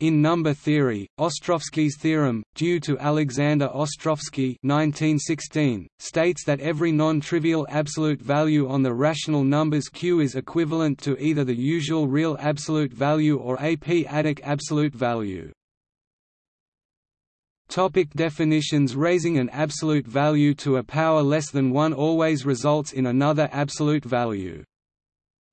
In number theory, Ostrowski's theorem, due to Alexander Ostrowski 1916, states that every non-trivial absolute value on the rational numbers Q is equivalent to either the usual real absolute value or a p-adic absolute value. Topic definitions Raising an absolute value to a power less than 1 always results in another absolute value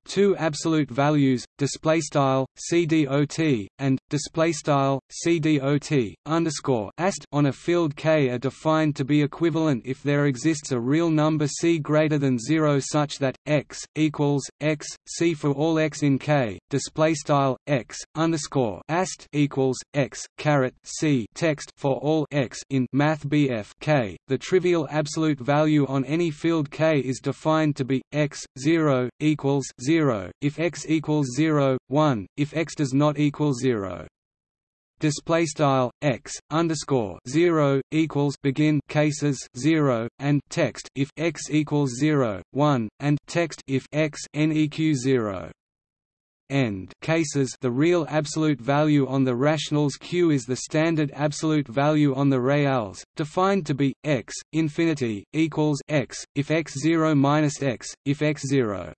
two absolute values display style cdot and display style cdot underscore ast on a field k are defined to be equivalent if there exists a real number c greater than 0 such that x equals x c for all x in k display style x underscore ast equals x caret c text for all x in math bf k. The trivial absolute value on any field k is defined to be x 0 equals 0 0, if x equals 0, 1, if x does not equal 0. Display style x underscore zero equals begin cases zero and text. If x equals zero one and text. If x neq zero. End cases. The real absolute value on the rationals q is the standard absolute value on the reals, defined to be x infinity equals x. If x zero minus x if x zero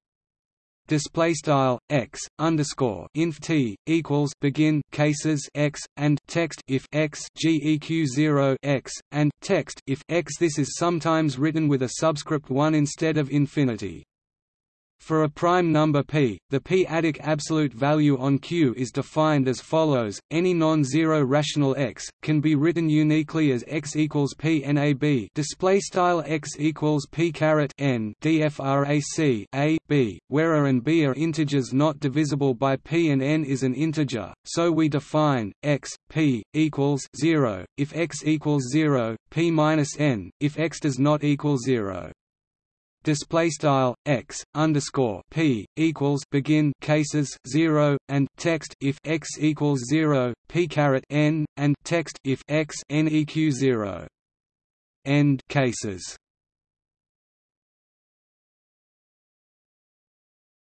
display style x underscore inf t equals begin cases x and text if x geq 0 x and text if x. This is sometimes written with a subscript 1 instead of infinity. For a prime number p, the p-adic absolute value on Q is defined as follows: any non-zero rational x can be written uniquely as x equals p nab display style x equals p caret n dfrac a b, where a and b are integers not divisible by p and n is an integer. So we define x p equals zero if x equals zero, p minus n if x does not equal zero display style x underscore p equals begin cases 0 and text if x equals 0 p caret n and text if x neq 0 end cases.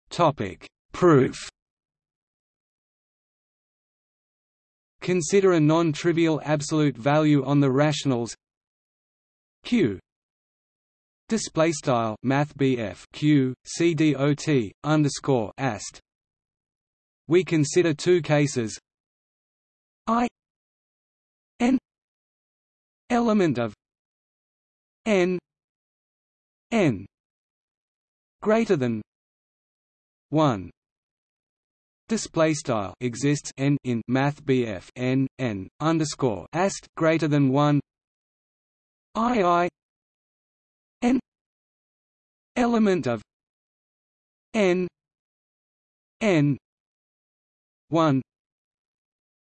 Topic. Proof. Consider a non-trivial absolute value on the rationals. Q Display style Math Q C D O T underscore ast. We consider two cases. I N element of N N greater than one. Display style exists n in math bf n n underscore ast greater than one. I i element of n n 1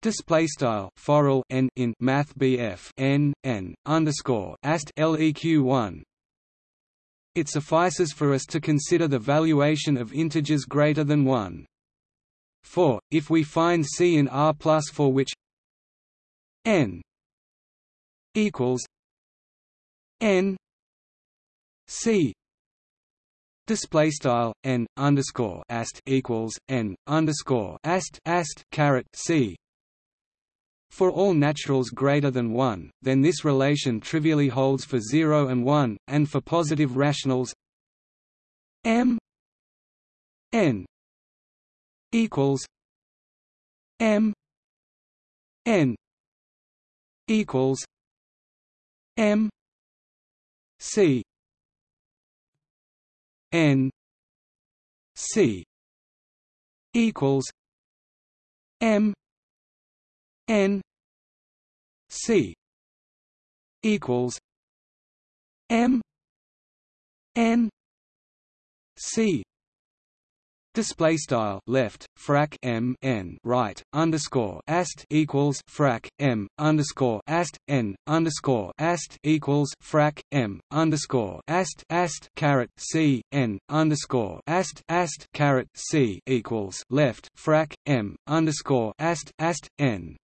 Display style forall n in Math BF n n underscore ast leq one. It suffices for us to consider the valuation of integers greater than one. For if we find C in R plus for which n equals n C display style n underscore ast equals n underscore ast ast caret C. For all naturals greater than 1, then this relation trivially holds for 0 and 1, and for positive rationals m n equals m n equals m c N C equals M N C equals M N C Display style left frac m n right underscore ast equals frac m underscore ast n underscore ast equals frac m underscore ast ast caret c n underscore ast ast caret c equals left frac m underscore ast ast n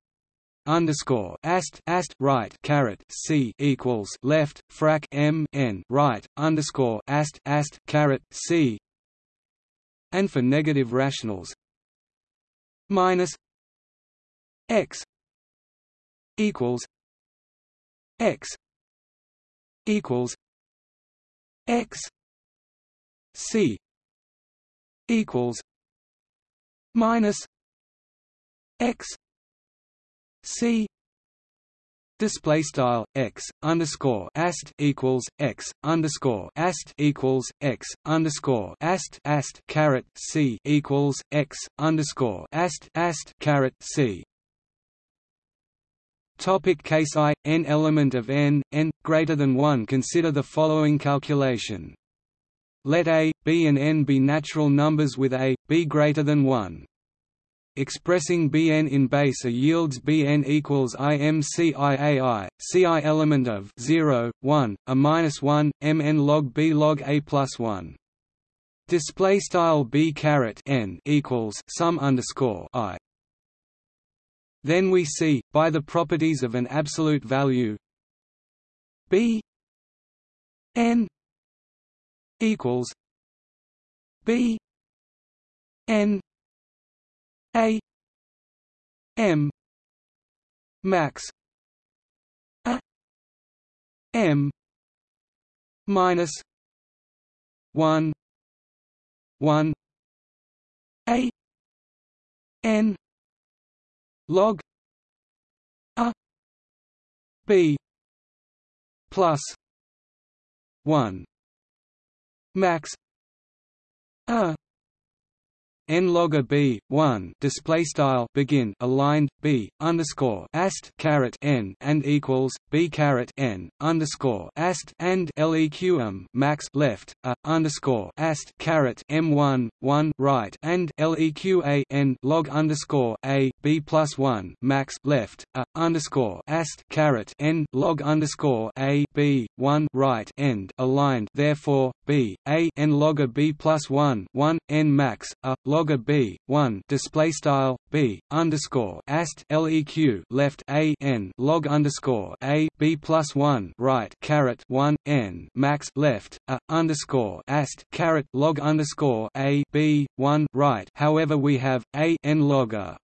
underscore ast ast right caret c equals left frac m n right underscore ast ast caret c and for negative rationals. Minus x equals x equals x c equals minus x c Display style x underscore ast equals x underscore ast equals x underscore ast ast caret c equals x underscore ast ast caret c. Topic case i n element of n n greater than one. Consider the following calculation. Let a, b and n be natural numbers with a, b greater than one. Expressing Bn in base A yields Bn equals IMCIAI, Ci element of 0, 1, a minus 1, Mn log B log A plus 1. Display style B caret n equals sum underscore I. Then we see, by the properties of an absolute value B n equals B n a M max A M minus one one A N log A B plus one max A n log b 1 display style begin aligned b underscore ast caret n and equals b caret n underscore ast and leqm um, max left a underscore ast caret m1 1 right and leqa n log underscore a b plus 1 max left a underscore ast caret n log underscore a b 1 right end aligned therefore b a n log b plus 1 1 n max a log log b 1 display style b underscore ast leq left a n log underscore a b plus 1 right caret 1 n max left a underscore ast caret log underscore a b 1 right. However we have a n logger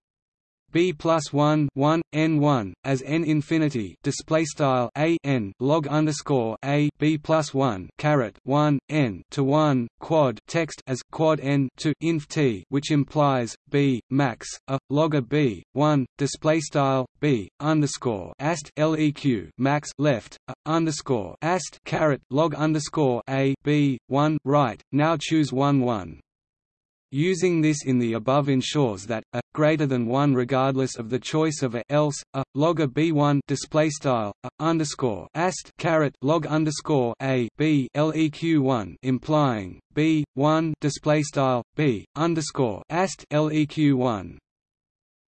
b plus 1 1 n 1 as n infinity display style a n log underscore a b plus 1 caret 1 n to 1 quad text as quad n to inf t which implies b max a log a b 1 display style b underscore ast leq max left a underscore ast caret log underscore a b 1 right now choose 1 1 Using this in the above ensures that a greater than one regardless of the choice of a else a log a b1 display style a underscore ast caret log underscore a b leq one implying b one display style b underscore ast leq one.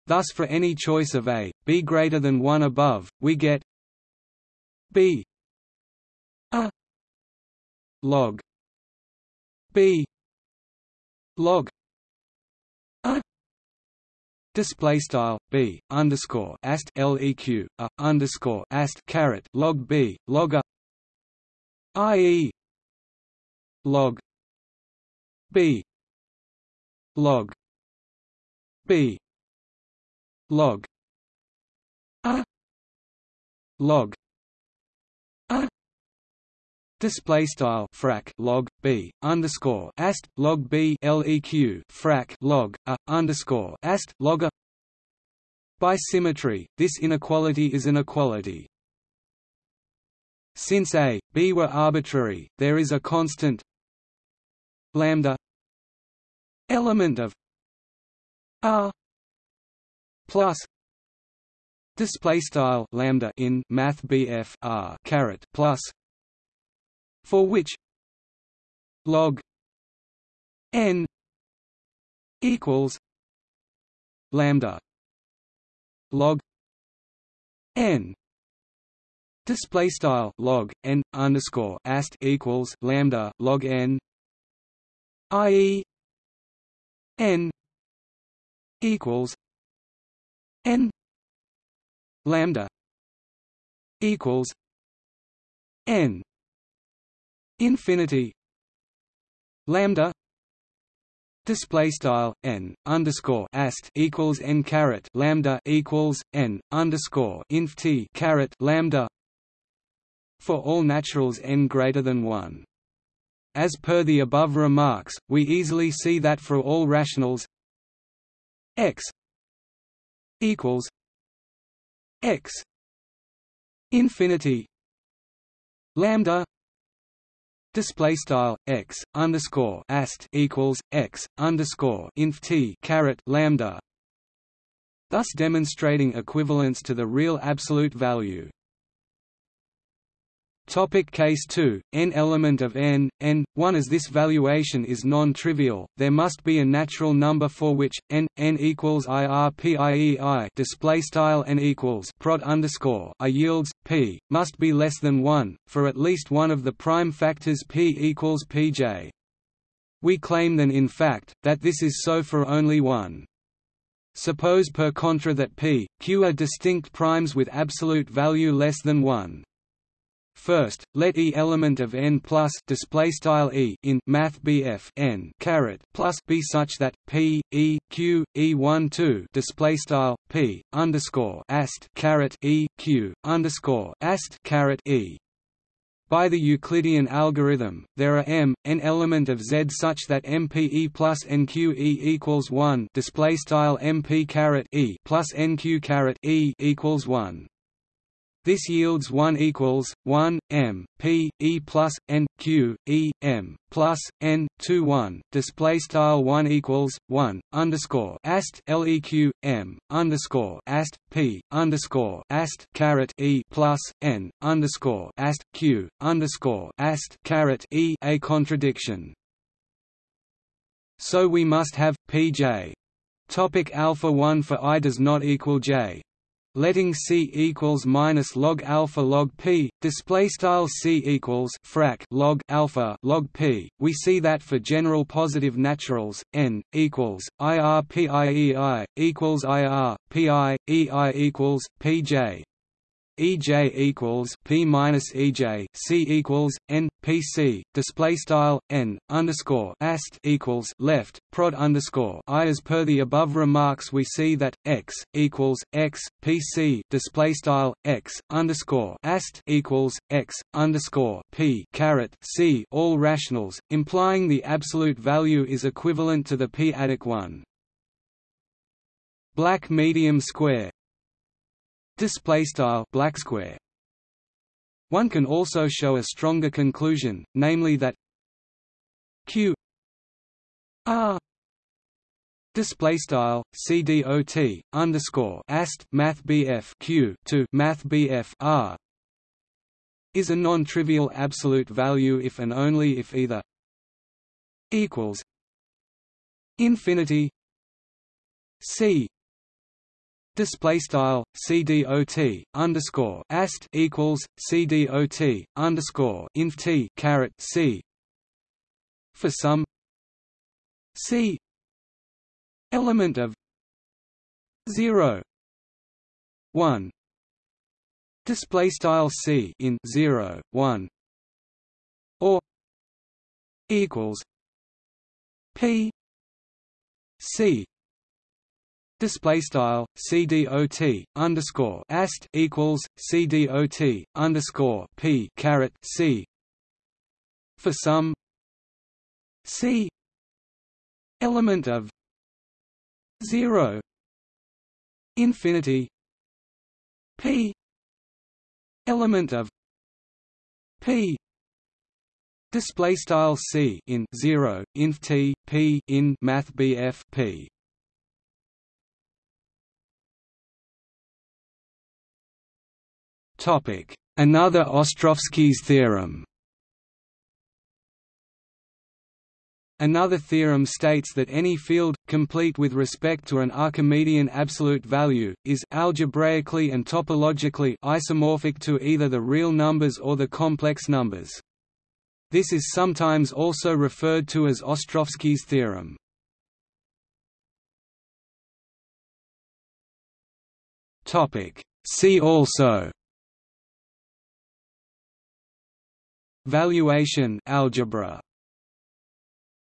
Thus, for any choice of a b greater than one above, we get b a log b log display style b underscore ast leq a underscore ast caret log b log a ie log b log b log a log Display style frac log b underscore ast log b leq frac log a underscore ast log a. By symmetry, this inequality is an equality. Since a, b were arbitrary, there is a constant lambda element of r plus display style lambda in math bf r caret plus for which log n equals lambda log n. Display style log n underscore ast equals lambda log n ie n equals n lambda equals n infinity lambda display style n underscore ast equals n caret lambda equals n underscore inf t caret lambda for all naturals n greater than 1. As per the above remarks, we easily see that for all rationals x equals x infinity lambda display style x underscore ast equals x underscore inf t caret lambda, thus demonstrating equivalence to the real absolute value. Topic case 2, n element of n, n, 1 As this valuation is non-trivial, there must be a natural number for which, n, n equals irpiei display style n equals prod underscore i yields, p, must be less than 1, for at least one of the prime factors p equals pj. We claim then in fact, that this is so for only one. Suppose per contra that p, q are distinct primes with absolute value less than 1. First, let E element of n plus display style E in Math BF n caret plus be such that P E Q E one two display style P underscore ast caret E Q underscore ast caret E. By the Euclidean algorithm, there are m n element of Z such that MPE plus NQE equals one display style MP caret E plus NQ caret E equals one. This yields 1 equals 1 m p e plus n q e m plus n 2 1 display style 1 equals 1 underscore ast leq m underscore ast p underscore ast caret e plus n underscore ast q underscore ast caret e a contradiction. So we must have pj. Topic alpha 1 for i does not equal j letting c equals minus log alpha log p display style c equals frac log alpha log p. We see that for general positive naturals n equals ir piei equals ir pi ei equals pj EJ equals P minus EJ C equals N P C display style N underscore ast equals left prod underscore I as per the above remarks we see that X equals X P C display style X underscore ast equals X underscore P caret C all rationals, implying the absolute value is equivalent to the p-adic one. Black medium square display style black square. One can also show a stronger conclusion namely that q r display style cdot underscore ast math q to math r is a non-trivial absolute value if and only if either equals infinity c display style cdot underscore ast equals cdot underscore inf t caret c. For some c. Element of 0 1 display style c in 0 1 or equals p c display style cdot underscore ast equals cdot underscore p caret c. For some c. Element of zero infinity p. Element of p. Display style c in 0 inf t p in math bf p Another Ostrowski's theorem Another theorem states that any field, complete with respect to an Archimedean absolute value, is algebraically and topologically isomorphic to either the real numbers or the complex numbers. This is sometimes also referred to as Ostrowski's theorem. See also Valuation algebra